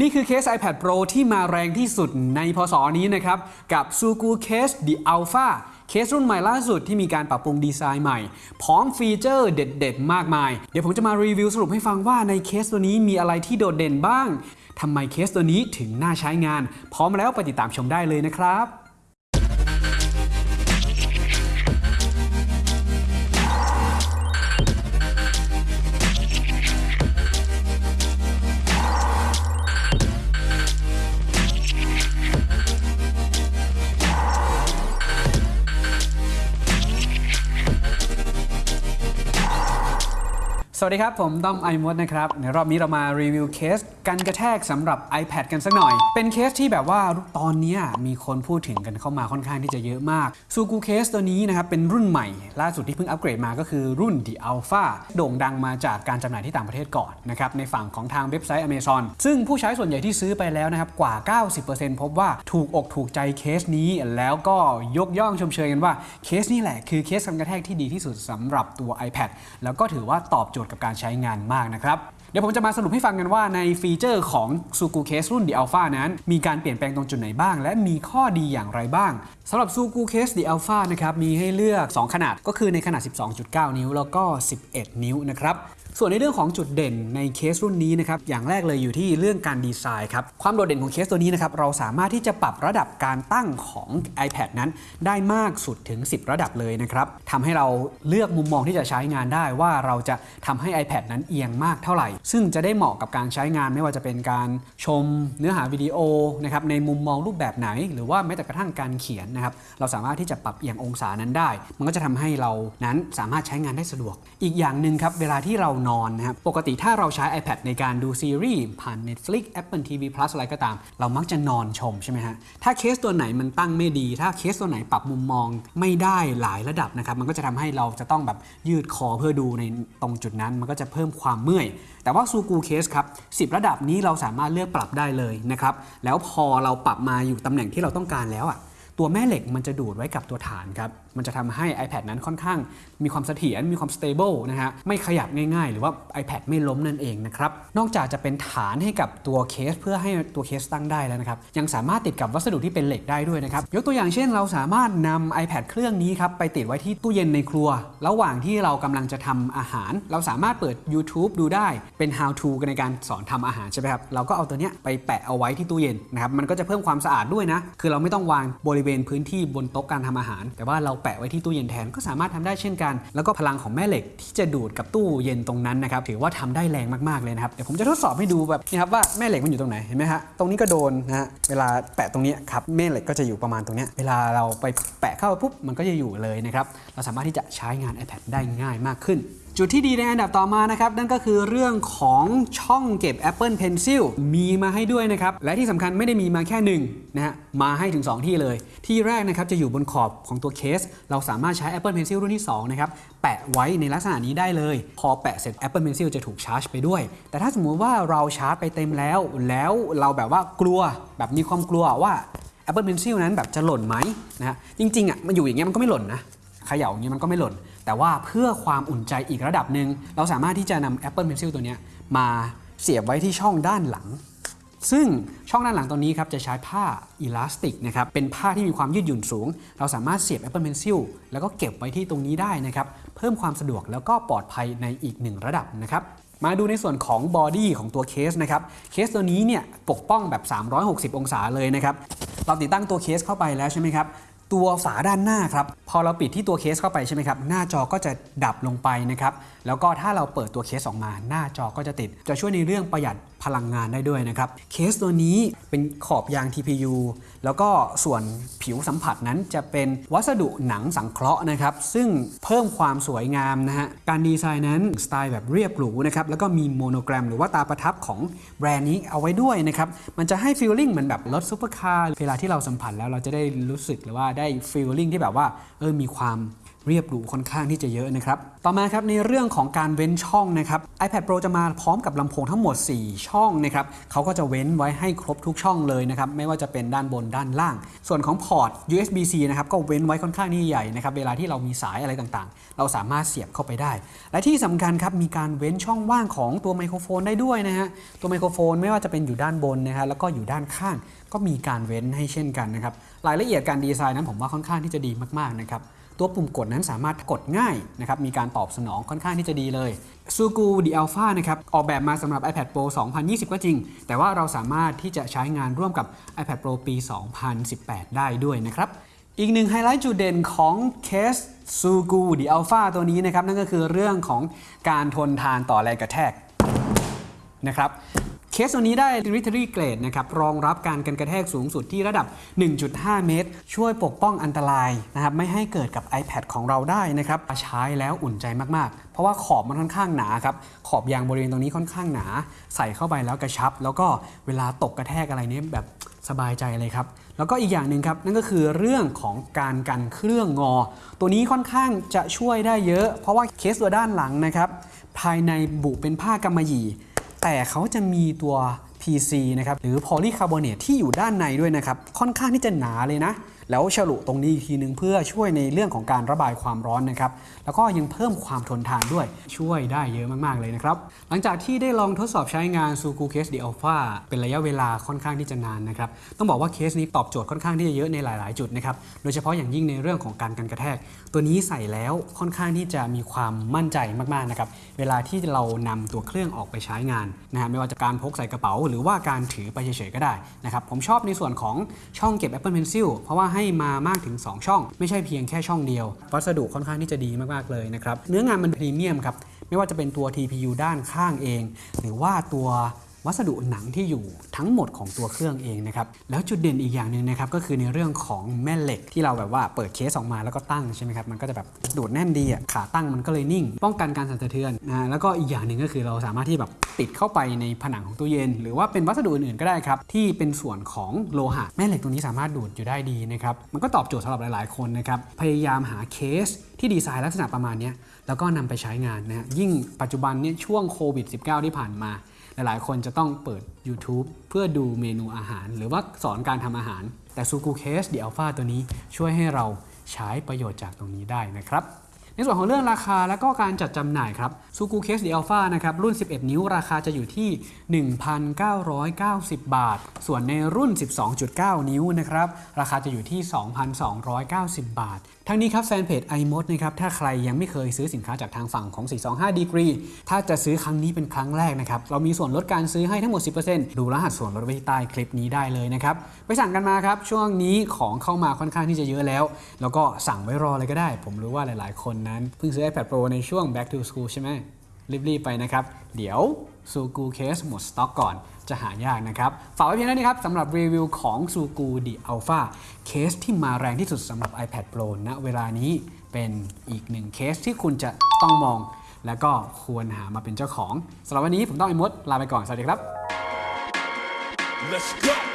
นี่คือเคส iPad Pro ที่มาแรงที่สุดในพศนี้นะครับ กับ Sugu Case The Alpha เคสรุ่นใหม่ล่าสุดที่มีการปรับปรุงดีไซน์ใหม่ พร้อมฟีเจอร์เด็ด ๆ มากมาย เดี๋ยวผมจะมารีวิวสรุปให้ฟังว่าในเคสตัวนี้มีอะไรที่โดดเด่นบ้างทำไมเคสตัวนี้ถึงน่าใช้งาน พร้อมแล้วไปติดตามชมได้เลยนะครับ สวัสดีครับ ผมต้อม iMod นะครับ ในรอบนี้เรามารีวิวเคสกันกระแทกสำหรับ iPad กันสักหน่อย เป็นเคสที่แบบว่าตอนนี้มีคนพูดถึงกันเข้ามาค่อนข้างที่จะเยอะมากซูกูเคสตัวนี้นะครับ เป็นรุ่นใหม่ ล่าสุดที่เพิ่งอัปเกรดมาก็คือรุ่น The Alpha โด่งดังมาจากการจำหน่ายที่ต่างประเทศก่อนนะครับ ในฝั่งของทางเว็บไซต์ Amazon ซึ่งผู้ใช้ส่วนใหญ่ที่ซื้อไปแล้วนะครับกว่า 90%พบว่าถูกอกถูกใจเคสนี้แล้วก็ยกย่องชมเชยกันว่าเคสนี้แหละคือเคสกันกระแทกที่ดีที่สุดสำหรับตัว iPad แล้วก็ถือว่าตอบโจทย์กับการใช้งานมากนะครับเดี๋ยวผมจะมาสรุปให้ฟังกันว่าในฟีเจอร์ของ Sugu Case รุ่น The Alpha นั้น มีการเปลี่ยนแปลงตรงจุดไหนบ้าง และมีข้อดีอย่างไรบ้าง สำหรับ Sugu Case The Alpha นะครับมีให้เลือก 2 ขนาดก็คือในขนาด 12.9 นิ้ว แล้วก็ 11 นิ้วนะครับส่วนในเรื่องของจุดเด่นในเคสรุ่นนี้นะครับอย่างแรกเลยอยู่ที่เรื่องการดีไซน์ครับความโดดเด่นของเคสตัวนี้นะครับเราสามารถที่จะปรับระดับการตั้งของ iPad นั้น ได้มากสุดถึง 10 ระดับเลยนะครับทำให้เราเลือกมุมมองที่จะใช้งานได้ว่าเราจะทำให้ iPad นั้นเอียงมากเท่าไหร่ ซึ่งจะได้เหมาะกับการใช้งานไม่ว่าจะเป็นการชมเนื้อหาวิดีโอนะครับในมุมมองรูปแบบไหน หรือว่าแม้แต่กระทั่งการเขียนนะครับเราสามารถที่จะปรับเอียงองศานั้นได้ มันก็จะทำให้เรานั้นสามารถใช้งานได้สะดวก อีกอย่างหนึ่งครับเวลาที่เรานอนนะครับปกติถ้าเราใช้ iPad ในการดูซีรีส์ผ่าน Netflix Apple TV Plus อะไรก็ตาม เรามักจะนอนชมใช่ไหมฮะถ้าเคสตัวไหนมันตั้งไม่ดี ถ้าเคสตัวไหนปรับมุมมองไม่ได้หลายระดับนะครับมันก็จะทำให้เราจะต้องแบบยืดคอเพื่อดูในตรงจุดนั้น มันก็จะเพิ่มความเมื่อย แต่ว่าซูกูเคสครับ10 ระดับนี้เราสามารถเลือกปรับได้เลยนะครับแล้วพอเราปรับมาอยู่ตำแหน่งที่เราต้องการแล้วอะ ตัวแม่เหล็กมันจะดูดไว้กับตัวฐานครับมันจะทำให้ iPad นั้นค่อนข้างมีความเสถียรมีความ stable นะฮะไม่ขยับง่ายๆ หรือว่า iPad ไม่ล้มนั่นเองนะครับนอกจากจะเป็นฐานให้กับตัวเคส เพื่อให้ตัวเคสตั้งได้แล้วนะครับยังสามารถติดกับวัสดุที่เป็นเหล็กได้ด้วยนะครับยกตัวอย่างเช่น เราสามารถนำ iPad เครื่องนี้ครับไปติดไว้ที่ตู้เย็นในครัว ระหว่างที่เรากำลังจะทำอาหาร เราสามารถเปิด YouTube ดูได้เป็น how to กันในการสอนทำอาหารใช่ไหมครับเราก็เอาตัวเนี้ยไปแปะเอาไว้ที่ตู้เย็นนะครับมันก็จะเพิ่มความสะอาดด้วยนะคือเราไม่ต้องวางบริเวณพื้นที่บนโต๊ะการทำอาหาร แต่ว่าเราแปะไว้ที่ตู้เย็นแทนก็สามารถทำได้เช่นกัน แล้วก็พลังของแม่เหล็กที่จะดูดกับตู้เย็นตรงนั้นนะครับถือว่าทำได้แรงมากๆเลยนะครับเดี๋ยวผมจะทดสอบให้ดูแบบนี่ครับว่าแม่เหล็กมันอยู่ตรงไหนเห็นไหมฮะตรงนี้ก็โดนนะฮะเวลาแปะตรงนี้ครับแม่เหล็กก็จะอยู่ประมาณตรงนี้เวลาเราไปแปะเข้าปุ๊บมันก็จะอยู่เลยนะครับเราสามารถที่จะใช้งาน iPad ได้ง่ายมากขึ้น จุดที่ดีในอันดับต่อมานะครับ นั่นก็คือเรื่องของช่องเก็บ Apple Pencil มีมาให้ด้วยนะครับ และที่สำคัญไม่ได้มีมาแค่หนึ่งนะฮะมาให้ถึง 2 ที่เลย ที่แรกนะครับจะอยู่บนขอบของตัวเคส เราสามารถใช้ Apple Pencil รุ่นที่ 2 นะครับ แปะไว้ในลักษณะนี้ได้เลย พอแปะเสร็จ Apple Pencil จะถูกชาร์จไปด้วย แต่ถ้าสมมุติว่าเราชาร์จไปเต็มแล้ว แล้วเราแบบว่ากลัวแบบมีความกลัวว่า Apple Pencil นั้นแบบจะหล่นไหมนะฮะจริงๆอะมันอยู่อย่างเงี้ยมันก็ไม่หล่นนะเขย่าอย่างเงี้ยมันก็ไม่หล่น แต่ว่าเพื่อความอุ่นใจอีกระดับหนึ่งเราสามารถที่จะนำ Apple Pencil ตัวนี้มาเสียบไว้ที่ช่องด้านหลัง ซึ่งช่องด้านหลังตัวนี้ครับจะใช้ผ้าอิลาสติกนะครับเป็นผ้าที่มีความยืดหยุ่นสูง เราสามารถเสียบ Apple Pencil แล้วก็เก็บไว้ที่ตรงนี้ได้นะครับเพิ่มความสะดวกแล้วก็ปลอดภัยในอีกหนึ่งระดับนะครับมาดูในส่วนของ body ของตัวเคสนะครับ เคสตัวนี้เนี่ยปกป้องแบบ 360 องศาเลยนะครับ เราติดตั้งตัวเคสเข้าไปแล้วใช่ไหมครับ ตัวฝาด้านหน้าครับ พอเราปิดที่ตัวเคสเข้าไปใช่ไหมครับ หน้าจอก็จะดับลงไปนะครับ แล้วก็ถ้าเราเปิดตัวเคสออกมา หน้าจอก็จะติด จะช่วยในเรื่องประหยัดพลังงานได้ด้วยนะครับ เคสตัวนี้เป็นขอบยาง TPU แล้วก็ส่วนผิวสัมผัสนั้นจะเป็นวัสดุหนังสังเคราะห์นะครับ ซึ่งเพิ่มความสวยงามนะฮะ การดีไซน์นั้นสไตล์แบบเรียบหรูนะครับ แล้วก็มีโมโนแกรมหรือว่าตราประทับของแบรนด์นี้เอาไว้ด้วยนะครับ มันจะให้ feeling เหมือนแบบรถซูเปอร์คาร์ เวลาที่เราสัมผัสแล้วเราจะได้รู้สึกหรือว่าได้ feeling ที่แบบว่าเออมีความ เรียบหรูค่อนข้างที่จะเยอะนะครับ ต่อมาครับในเรื่องของการเว้นช่องนะครับ iPad Pro จะมาพร้อมกับลำโพงทั้งหมด 4 ช่องนะครับเขาก็จะเว้นไว้ให้ครบทุกช่องเลยนะครับไม่ว่าจะเป็นด้านบนด้านล่าง ส่วนของพอร์ต USB-C นะครับก็เว้นไว้ค่อนข้างที่ใหญ่นะครับเวลาที่เรามีสายอะไรต่างๆ เราสามารถเสียบเข้าไปได้ และที่สำคัญครับมีการเว้นช่องว่างของตัวไมโครโฟนได้ด้วยนะฮะตัวไมโครโฟนไม่ว่าจะเป็นอยู่ด้านบนนะฮะแล้วก็อยู่ด้านข้างก็มีการเว้นให้เช่นกันนะครับรายละเอียดการดีไซน์นั้นผมว่าค่อนข้างที่จะดีมากๆนะครับ ตัวปุ่มกดนั้นสามารถกดง่ายนะครับมีการตอบสนองค่อนข้างที่จะดีเลย s u g u The Alpha นะครับออกแบบมาสำหรับ iPad Pro 2020 ก็จริง แต่ว่าเราสามารถที่จะใช้งานร่วมกับ iPad Pro ปี 2018 ได้ด้วยนะครับอีกหนึ่งไฮไลท์จุดเด่นของเคส s u g u The Alpha ตัวนี้นะครับนั่นก็คือเรื่องของการทนทานต่อแรงกระแทกนะครับ เคสตัวนี้ได้ Military Grade นะครับรองรับการกันกระแทกสูงสุดที่ระดับ 1.5 เมตร ช่วยปกป้องอันตรายนะครับไม่ให้เกิดกับ iPad ของเราได้นะครับใช้แล้วอุ่นใจมากๆ เพราะว่าขอบมันค่อนข้างหนาครับขอบยางบริเวณตรงนี้ค่อนข้างหนา ใส่เข้าไปแล้วกระชับ แล้วก็เวลาตกกระแทกอะไรนี้แบบสบายใจเลยครับ แล้วก็อีกอย่างหนึ่งครับ นั่นก็คือเรื่องของการกันเครื่องงอ ตัวนี้ค่อนข้างจะช่วยได้เยอะ เพราะว่าเคสตัวด้านหลังนะครับ ภายในบุเป็นผ้ากำมะหยี่ แต่เขาจะมีตัว PC นะครับหรือโพลีคาร์บอเนตที่อยู่ด้านในด้วยนะครับค่อนข้างที่จะหนาเลยนะ แล้วฉลุตรงนี้อีกทีนึงเพื่อช่วยในเรื่องของการระบายความร้อนนะครับ แล้วก็ยังเพิ่มความทนทานด้วยช่วยได้เยอะมากๆเลยนะครับ หลังจากที่ได้ลองทดสอบใช้งาน Suku Case The Alpha เป็นระยะเวลาค่อนข้างที่จะนานนะครับ ต้องบอกว่าเคสนี้ตอบโจทย์ค่อนข้างที่จะเยอะในหลาย ๆ จุดนะครับ โดยเฉพาะอย่างยิ่งในเรื่องของการกันกระแทก ตัวนี้ใส่แล้วค่อนข้างที่จะมีความมั่นใจมาก ๆ นะครับ เวลาที่เรานำตัวเครื่องออกไปใช้งานนะฮะไม่ว่าจะการพกใส่กระเป๋า หรือว่าการถือไปเฉย ๆ ก็ได้นะครับ ผมชอบในส่วนของช่องเก็บ Apple Pencil เพราะว่าใให้มามากถึง 2 ช่อง ไม่ใช่เพียงแค่ช่องเดียว วัสดุค่อนข้างที่จะดีมากๆเลยนะครับ เนื้องานมันพรีเมียมครับ ไม่ว่าจะเป็นตัว TPU ด้านข้างเอง หรือว่าตัว วัสดุหนังที่อยู่ทั้งหมดของตัวเครื่องเองนะครับแล้วจุดเด่นอีกอย่างหนึ่งนะครับก็คือในเรื่องของแม่เหล็กที่เราแบบว่าเปิดเคสออกมาแล้วก็ตั้งใช่ไหมครับมันก็จะแบบดูดแน่นดีอะขาตั้งมันก็เลยนิ่ง ป้องกันการสั่นสะเทือนนะแล้วก็อีกอย่างหนึ่งก็คือเราสามารถที่แบบปิดเข้าไปในผนังของตู้เย็น หรือว่าเป็นวัสดุอื่นๆก็ได้ครับที่เป็นส่วนของโลหะแม่เหล็กตรงนี้สามารถดูดอยู่ได้ดีนะครับมันก็ตอบโจทย์สำหรับหลาย ๆ คนนะครับพยายามหาเคสที่ดีไซน์ลักษณะประมาณนี้แล้วก็นำไปใช้งานนะฮะยิ่งปัจจุบันเนี่ยช่วงโควิด -19 ที่ผ่านมา หลายๆ คนจะต้องเปิด YouTube เพื่อดูเมนูอาหาร หรือว่าสอนการทำอาหาร แต่ Suku Case The Alpha ตัวนี้ช่วยให้เราใช้ประโยชน์จากตรงนี้ได้นะครับในส่วนของเรื่องราคาและก็การจัดจำหน่ายครับ Suku Case The Alpha นะครับรุ่น 11 นิ้วราคาจะอยู่ที่ 1,990 บาท ส่วนในรุ่น 12.9 นิ้วนะครับราคาจะอยู่ที่ 2,290 บาท ทั้งนี้ครับแฟนเพจ iMod นะครับถ้าใครยังไม่เคยซื้อสินค้าจากทางฝั่งของ 425 Degree ถ้าจะซื้อครั้งนี้เป็นครั้งแรกนะครับเรามีส่วนลดการซื้อให้ทั้งหมด 10%ดูรหัสส่วนลดไว้ที่ใต้คลิปนี้ได้เลยนะครับไปสั่งกันมาครับช่วงนี้ของเข้ามาค่อนข้างที่จะเยอะแล้ว แล้วก็สั่งไว้รอเลยก็ได้ ผมรู้ว่าหลาย ๆ คนนั้นเพิ่งซื้อ iPad Pro ในช่วง back to school ใช่ไหมรีบๆไปนะครับเดี๋ยว ซูกูเคสหมดสต็อกก่อนจะหายากนะครับ ฝากไว้เพียงเท่านี้ครับสำหรับรีวิวของซูกูดีอัลฟาเคสที่มาแรงที่สุดสำหรับ iPad Pro ณเวลานี้เป็นอีกหนึ่งเคสที่คุณจะต้องมอง แล้วก็ควรหามาเป็นเจ้าของสำหรับวันนี้ผมต้องไอ้มดลาไปก่อน สวัสดีครับ Let's go.